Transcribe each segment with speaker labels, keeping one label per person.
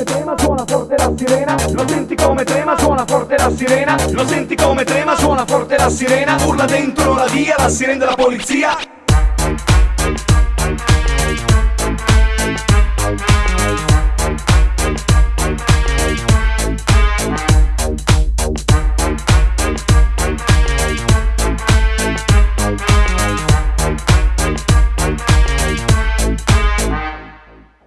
Speaker 1: come trema, suona forte la sirena. Lo senti come trema, suona forte la sirena. Lo senti come trema, suona forte la sirena. Urla dentro la via, la sirena della polizia.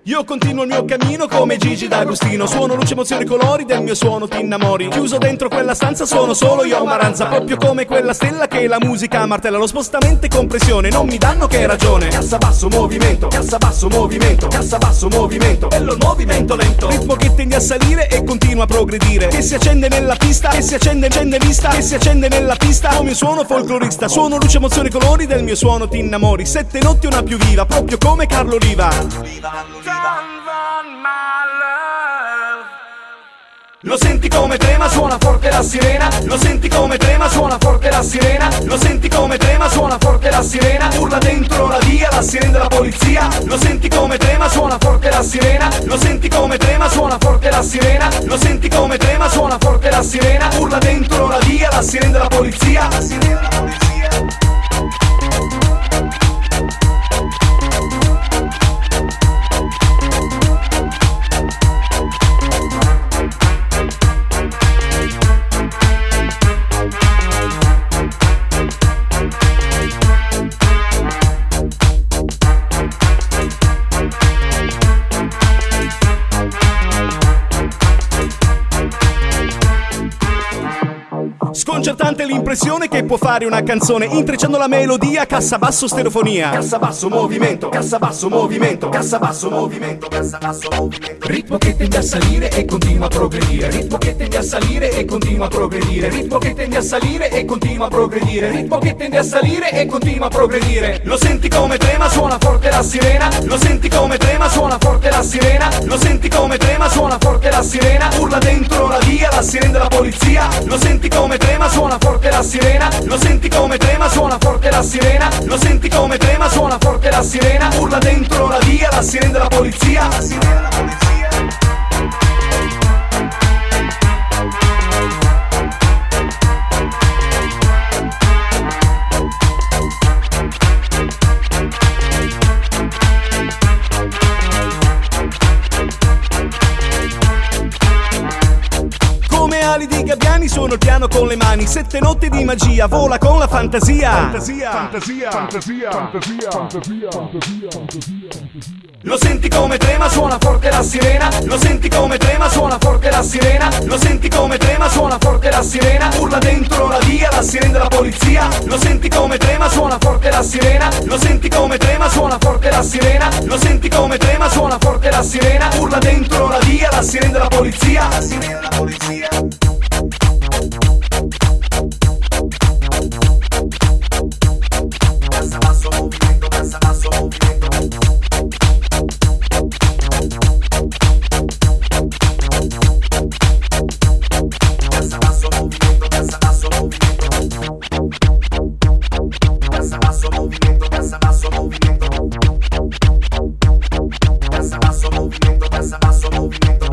Speaker 2: Io continuo il mio cammino come Gigi D'Agostino. Suono luce, emozioni, colori del mio suono ti innamori Chiuso dentro quella stanza sono solo io Maranza. Proprio come quella stella che la musica martella. Lo spostamento e compressione non mi danno che ragione.
Speaker 1: Cassa basso movimento, cassa basso movimento, cassa basso movimento. Bello il movimento lento.
Speaker 2: Ritmo che tende a salire e continua a progredire. Che si accende nella pista, che si accende, accende vista. Che si accende nella pista. Come un suono folclorista. Suono luce, emozioni, colori del mio suono ti innamori Sette notti una più viva, proprio come Carlo Riva
Speaker 1: Lo senti come trema, suona forte la sirena. Lo senti come trema, suona forte la sirena. Lo senti come trema, suona forte la sirena. Urla dentro la via, la sirena della polizia Lo senti come trema, suona forte la sirena. Lo senti come trema, suona forte la sirena. Lo senti come trema, suona forte la sirena. Urla dentro la via, la sirena della polizia La sirena della polizia
Speaker 2: Sconcertante l'impressione che può fare una canzone. Intrecciando la melodia, cassa basso stereofonia.
Speaker 1: Cassa basso movimento, cassa basso movimento, cassa basso movimento, cassa basso movimento. Ritmo che tende a salire e continua a progredire. Ritmo che tende a salire e continua a progredire. Ritmo che tende a salire e continua a progredire. Ritmo che tende a salire e continua a progredire. Lo senti come trema, suona forte la sirena. Lo senti come trema, suona forte la sirena. Lo senti come trema, suona forte la sirena. Urla dentro la via, la sirena della polizia. Lo senti come trema, suona forte la sirena. Lo senti come trema, suona forte la sirena. Lo senti come trema, suona forte la sirena. Urla dentro la via, la sirena
Speaker 2: ali di gabbiani suono il piano con le mani. Sette notti di magia, vola con la fantasia Fantasia, fantasia, fantasia, fantasia, fantasia,
Speaker 1: Lo senti come trema, suona forte la sirena. Lo senti come trema, suona forte la sirena. Lo senti come trema, suona forte la sirena. Urla dentro la via, la sirena della polizia. Lo senti come trema, suona forte la sirena. Lo senti come trema, suona forte la sirena. Lo senti come trema, suona forte la sirena. Urla dentro la via, la sirena della polizia. La sirena della polizia